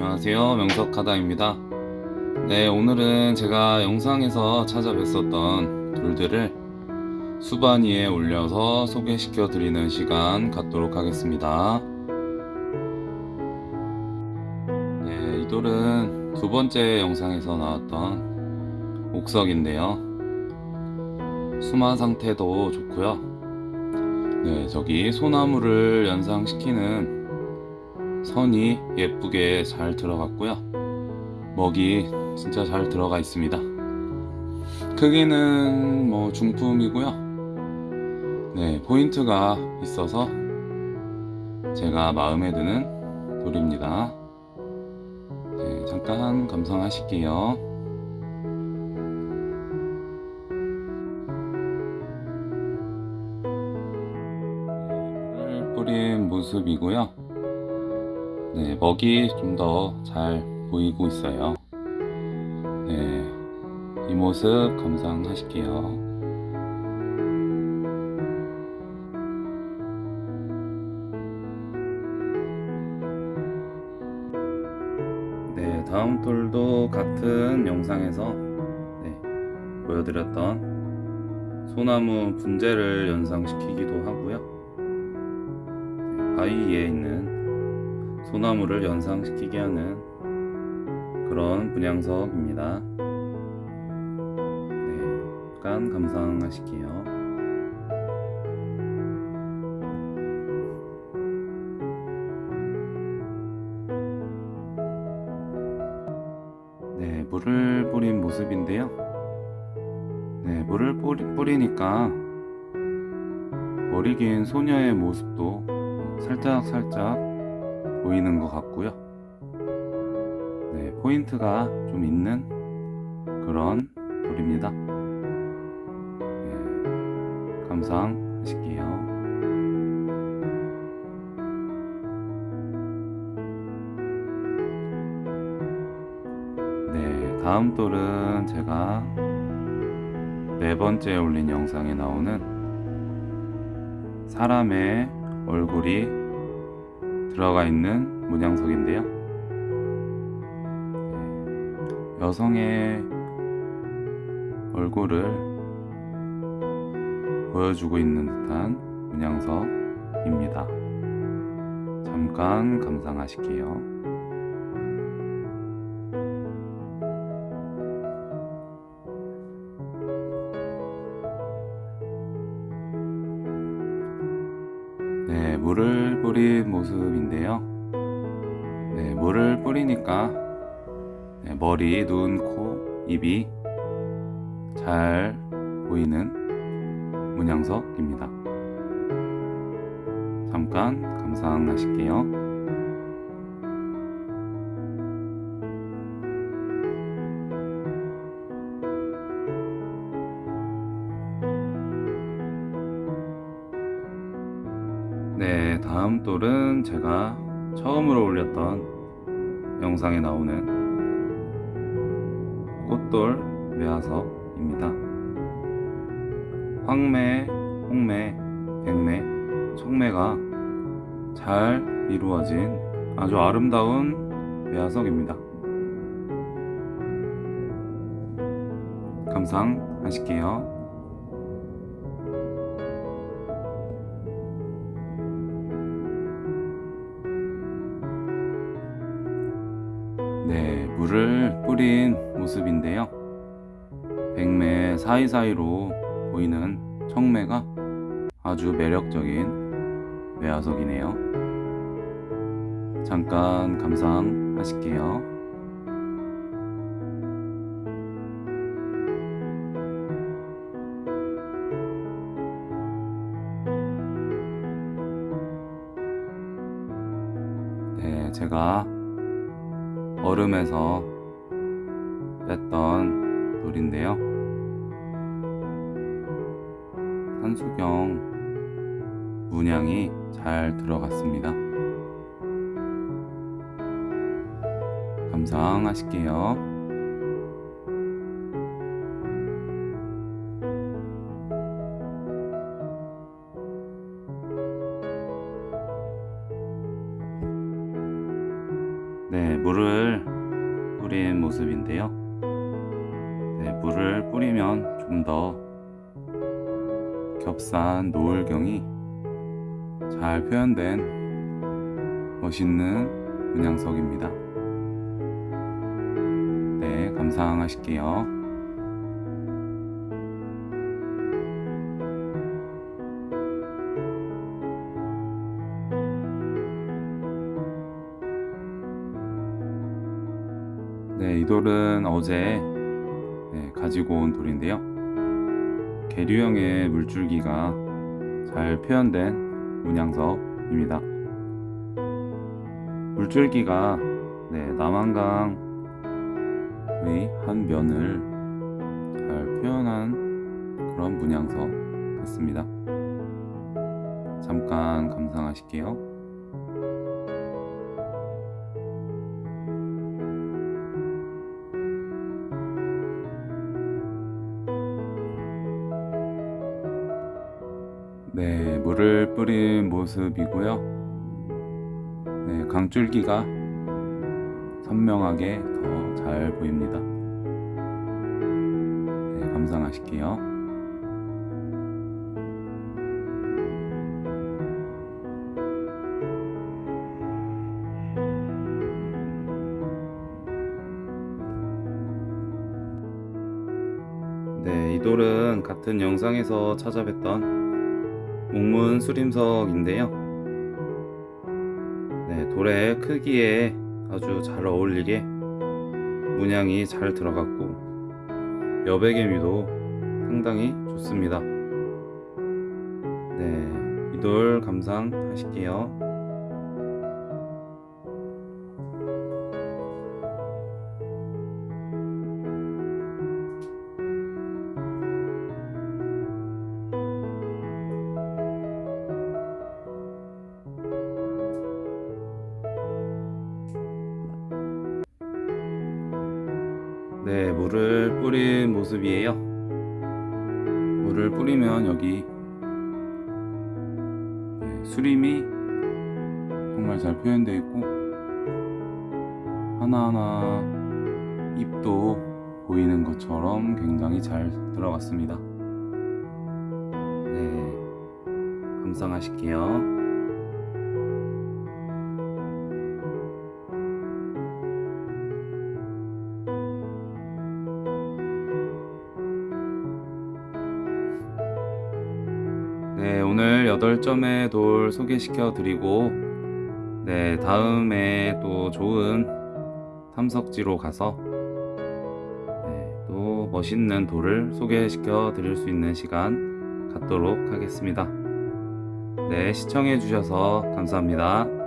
안녕하세요. 명석하다입니다. 네 오늘은 제가 영상에서 찾아뵀었던 돌들을 수반 위에 올려서 소개시켜 드리는 시간 갖도록 하겠습니다. 네, 이 돌은 두 번째 영상에서 나왔던 옥석인데요. 수마 상태도 좋고요. 네 저기 소나무를 연상시키는 선이 예쁘게 잘 들어갔고요. 먹이 진짜 잘 들어가 있습니다. 크기는 뭐 중품이고요. 네, 포인트가 있어서 제가 마음에 드는 돌입니다. 네, 잠깐 감상하실게요. 네, 뿌린 모습이고요. 네, 먹이 좀 더 잘 보이고 있어요. 네, 이 모습 감상하실게요. 네, 다음 돌도 같은 영상에서 네, 보여드렸던 소나무 분재를 연상시키기도 하고요. 네, 바위에 있는 소나무를 연상시키게 하는 그런 분양석입니다. 네, 약간 감상하실게요. 네, 물을 뿌린 모습인데요. 네, 물을 뿌리, 뿌리니까 머리 긴 소녀의 모습도 살짝 살짝 보이는 것 같고요. 네, 포인트가 좀 있는 그런 돌입니다. 네, 감상하실게요. 네, 다음 돌은 제가 네 번째 올린 영상에 나오는 사람의 얼굴이 들어가 있는 문양석인데요. 네, 여성의 얼굴을 보여주고 있는 듯한 문양석입니다. 잠깐 감상하실게요. 물을 뿌린 모습인데요. 네, 물을 뿌리니까 네, 머리, 눈, 코, 입이 잘 보이는 문양석입니다. 잠깐 감상하실게요. 네, 다음 돌은 제가 처음으로 올렸던 영상에 나오는 꽃돌 매화석입니다. 황매, 홍매, 백매, 청매가 잘 이루어진 아주 아름다운 매화석입니다. 감상하실게요. 네, 물을 뿌린 모습인데요. 백매 사이사이로 보이는 청매가 아주 매력적인 매화석이네요. 잠깐 감상하실게요. 네, 제가 얼음에서 뺐던 돌인데요. 산수경 문양이 잘 들어갔습니다. 감상하실게요. 네, 물을 뿌린 모습인데요. 네, 물을 뿌리면 좀 더 겹산 노을경이 잘 표현된 멋있는 문양석입니다. 네, 감상하실게요. 네, 이 돌은 어제 네, 가지고 온 돌인데요. 계류형의 물줄기가 잘 표현된 문양석입니다. 물줄기가 네, 남한강의 한 면을 잘 표현한 그런 문양석 같습니다. 잠깐 감상하실게요. 뿌린 모습이고요. 네, 강줄기가 선명하게 더 잘 보입니다. 네, 감상하실게요. 네, 이 돌은 같은 영상에서 찾아뵀던 옥문 수림석인데요. 네, 돌의 크기에 아주 잘 어울리게 문양이 잘 들어갔고 여백의미도 상당히 좋습니다. 네, 이 돌 감상하실게요. 물을 뿌린 모습이에요. 물을 뿌리면 여기 네, 수림이 정말 잘 표현되어 있고 하나하나 잎도 보이는 것처럼 굉장히 잘 들어갔습니다. 네, 감상하실게요. 네, 오늘 8점의 돌 소개시켜 드리고, 네, 다음에 또 좋은 탐석지로 가서, 네, 또 멋있는 돌을 소개시켜 드릴 수 있는 시간 갖도록 하겠습니다. 네, 시청해 주셔서 감사합니다.